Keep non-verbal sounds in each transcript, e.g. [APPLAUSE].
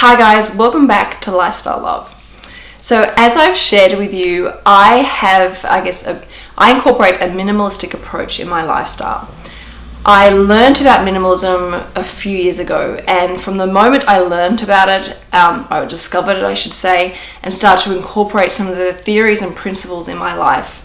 Hi guys, welcome back to Lifestyle Love. So as I've shared with you, I have, I guess, a, I incorporate a minimalistic approach in my lifestyle. I learned about minimalism a few years ago, and from the moment I learned about it, um, I discovered it, I should say, and started to incorporate some of the theories and principles in my life,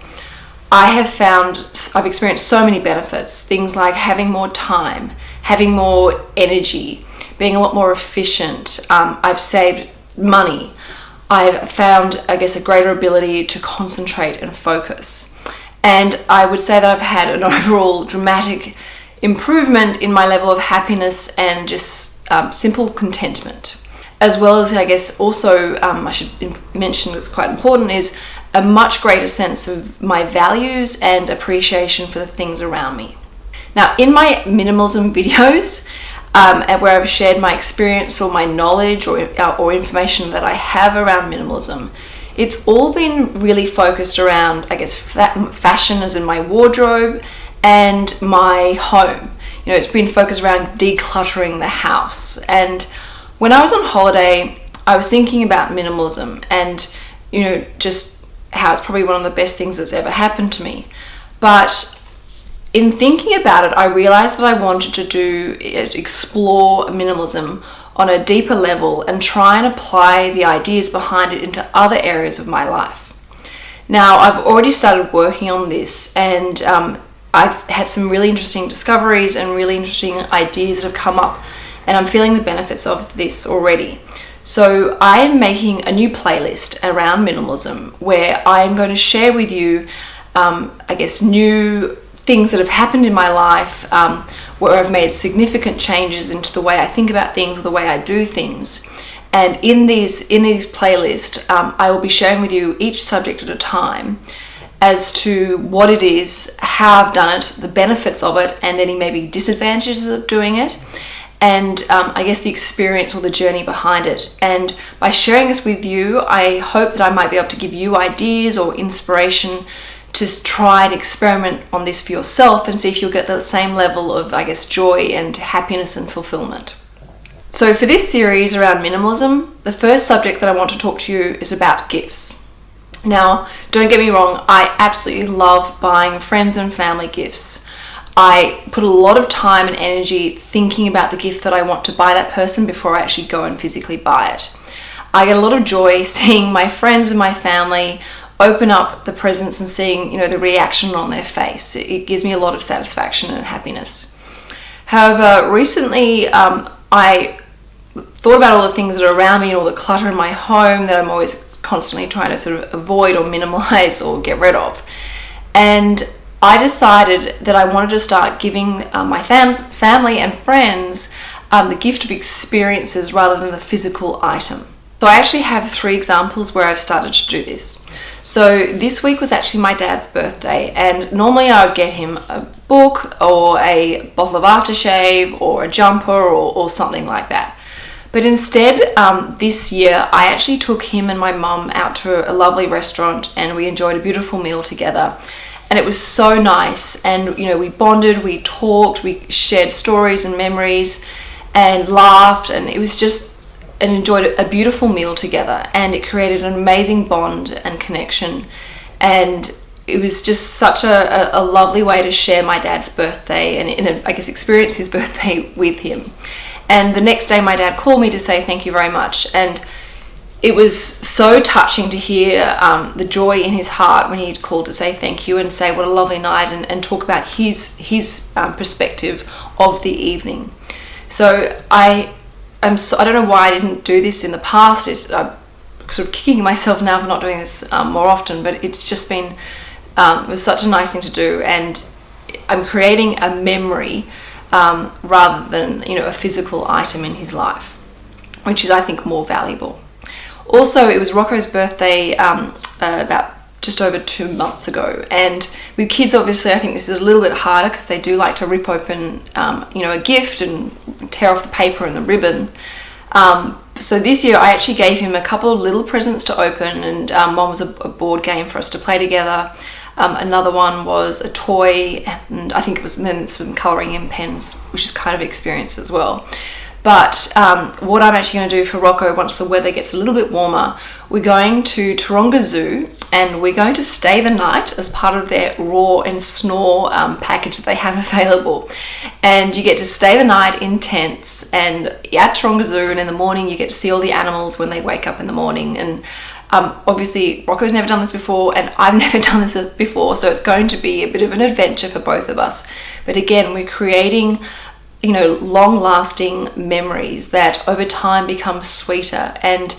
I have found I've experienced so many benefits. Things like having more time, having more energy, being a lot more efficient. Um, I've saved money. I've found, I guess, a greater ability to concentrate and focus. And I would say that I've had an [LAUGHS] overall dramatic improvement in my level of happiness and just um, simple contentment as well as I guess also um, I should mention what's quite important is a much greater sense of my values and appreciation for the things around me. Now in my minimalism videos um, where I've shared my experience or my knowledge or, uh, or information that I have around minimalism it's all been really focused around I guess fa fashion as in my wardrobe and my home. You know, it's been focused around decluttering the house and when I was on holiday, I was thinking about minimalism and, you know, just how it's probably one of the best things that's ever happened to me. But in thinking about it, I realized that I wanted to do, explore minimalism on a deeper level and try and apply the ideas behind it into other areas of my life. Now, I've already started working on this and um, I've had some really interesting discoveries and really interesting ideas that have come up and I'm feeling the benefits of this already. So I am making a new playlist around minimalism where I am going to share with you, um, I guess, new things that have happened in my life um, where I've made significant changes into the way I think about things or the way I do things. And in these in these playlists, um, I will be sharing with you each subject at a time as to what it is, how I've done it, the benefits of it, and any maybe disadvantages of doing it and um, I guess the experience or the journey behind it. And by sharing this with you, I hope that I might be able to give you ideas or inspiration to try and experiment on this for yourself and see if you'll get the same level of, I guess, joy and happiness and fulfillment. So for this series around minimalism, the first subject that I want to talk to you is about gifts. Now, don't get me wrong, I absolutely love buying friends and family gifts. I put a lot of time and energy thinking about the gift that I want to buy that person before I actually go and physically buy it. I get a lot of joy [LAUGHS] seeing my friends and my family open up the presents and seeing you know the reaction on their face. It gives me a lot of satisfaction and happiness. However, recently um, I thought about all the things that are around me and all the clutter in my home that I'm always constantly trying to sort of avoid or minimize or get rid of. And I decided that I wanted to start giving uh, my fam family and friends um, the gift of experiences rather than the physical item. So I actually have three examples where I've started to do this. So this week was actually my dad's birthday and normally I would get him a book or a bottle of aftershave or a jumper or, or something like that. But instead, um, this year, I actually took him and my mum out to a lovely restaurant and we enjoyed a beautiful meal together and it was so nice and you know we bonded we talked we shared stories and memories and laughed and it was just and enjoyed a beautiful meal together and it created an amazing bond and connection. And it was just such a, a, lovely way to share my dad's birthday and, I guess experience his [LAUGHS] birthday with him. And the next day my dad called me to say thank you very much. And it was so touching to hear um, the joy in his heart when he called to say thank you and say what a lovely night and, and talk about his his um, perspective of the evening. So I am so, I don't know why I didn't do this in the past. It's, I'm sort of kicking myself now for not doing this um, more often, but it's just been um, it was such a nice thing to do, and I'm creating a memory um, rather than you know a physical item in his life, which is I think more valuable. Also, it was Rocco's birthday um, uh, about just over two months ago and with kids obviously I think this is a little bit harder because they do like to rip open um, you know a gift and tear off the paper and the ribbon. Um, so this year I actually gave him a couple of little presents to open and um, one was a, a, board game for us to play together. Um, another one was a toy and I think it was then some colouring in pens which is kind of experience as well But um, what I'm actually going to do for Rocco once the weather gets a little bit warmer, we're going to Taronga Zoo and we're going to stay the night as part of their roar and snore um, package that they have [LAUGHS] available. And you get to stay the night in tents and at Taronga Zoo and in the morning you get to see all the animals when they wake up in the morning and um, obviously Rocco's never done this before and I've [LAUGHS] never done this before so it's going to be a bit of an adventure for both of us but again we're creating you know long lasting memories that over time become sweeter and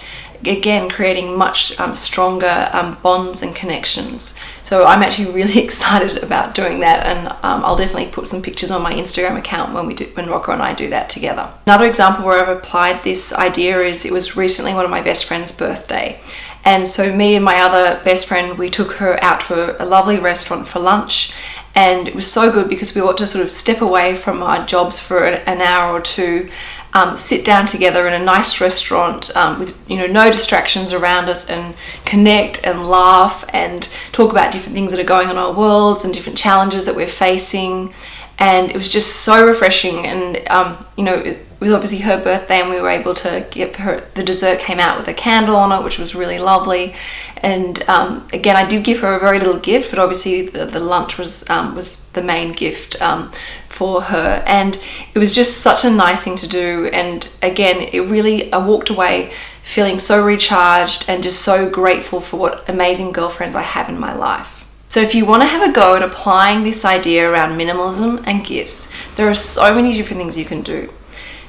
again creating much um, stronger um, bonds and connections. So I'm actually [LAUGHS] really excited about doing that and um, I'll definitely put some pictures on my Instagram account when we do when Rocco and I do that together. Another example where I've applied this idea is it was recently one of my best friend's birthday. And so me and my other best friend we took her out to a lovely restaurant for lunch and it was so good because we got to sort of step away from our jobs for an hour or two um, sit down together in a nice restaurant um, with you know no distractions around us and connect and laugh and talk about different things that are going on in our worlds and different challenges that we're facing. And it was just so refreshing and um, you know was obviously her birthday and we were able to give her the dessert came out with a candle on it which was really lovely and um, again I did give her a very little gift but obviously the, the lunch was um, was the main gift um, for her and it was just such a nice thing to do and again it really I walked away feeling so recharged and just so grateful for what amazing girlfriends I have in my life. So if you want to have a go at applying this idea around minimalism and gifts, there are so many different things you can do.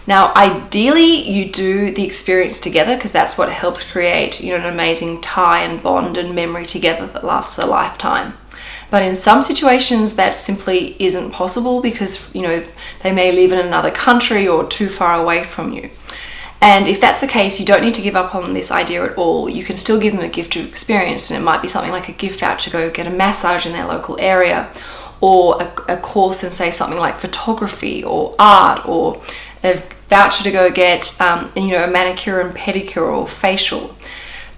Now, ideally, you do the experience together because that's what helps create you know, an amazing tie and bond and memory together that lasts a lifetime. But in some situations, that simply isn't possible because you know they may live in another country or too far away from you. And if that's the case, you don't need to give up on this idea at all. You can still give them a gift of experience, and it might be something like a gift voucher, to go get a massage in their local area, or a, a course in, say, something like photography or art, or voucher to go get, um, you know, a manicure and pedicure or facial.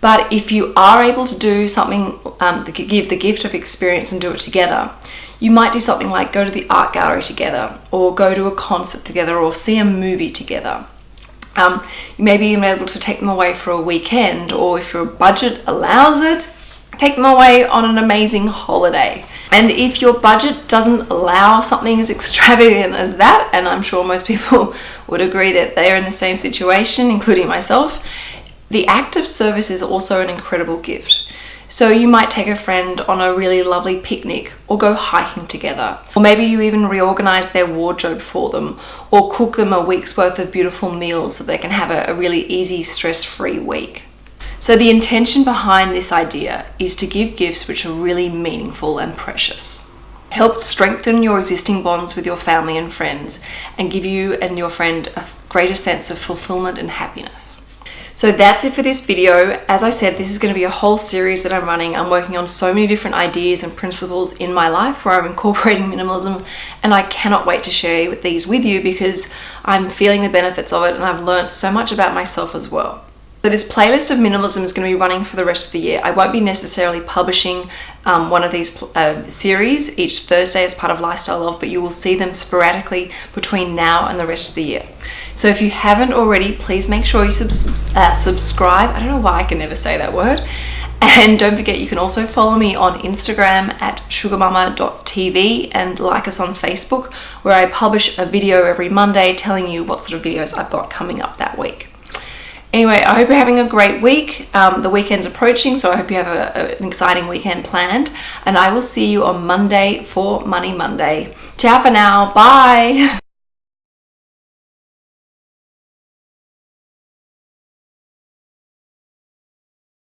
But if you are able to do something, um, give the gift of experience and do it together, you might do something like go to the art gallery together, or go to a concert together, or see a movie together. Um, you may be able to take them away for a weekend, or if your budget allows it, take them away on an amazing holiday. And if your budget doesn't allow something as extravagant as that, and I'm sure most people [LAUGHS] would agree that they are in the same situation, including myself, the act of service is also an incredible gift. So you might take a friend on a really lovely picnic or go hiking together. Or maybe you even reorganize their wardrobe for them or cook them a week's worth of beautiful meals so they can have a, a really easy, stress-free week. So the intention behind this idea is to give gifts which are really meaningful and precious. Help strengthen your existing bonds with your family and friends and give you and your friend a greater sense of fulfillment and happiness. So that's it for this video. As I said, this is going to be a whole series that I'm running. I'm working on so many different ideas and principles in my life where I'm [LAUGHS] incorporating minimalism and I cannot wait to share these with you because I'm feeling the benefits of it and I've learned so much about myself as well. So this playlist of minimalism is going to be running for the rest of the year. I won't be necessarily publishing um, one of these uh, series each Thursday as part of Lifestyle Love, but you will see them sporadically between now and the rest of the year. So if you haven't already, please make sure you subs uh, subscribe. I don't know why I can never say that word. And don't forget, you can also follow me on Instagram at sugarmama.tv and like us on Facebook, where I publish a video every Monday telling you what sort of videos I've got coming up that week. Anyway, I hope you're having a great week. Um, the weekend's approaching, so I hope you have a, a, an exciting weekend planned. And I will see you on Monday for Money Monday. Ciao for now. Bye. [LAUGHS]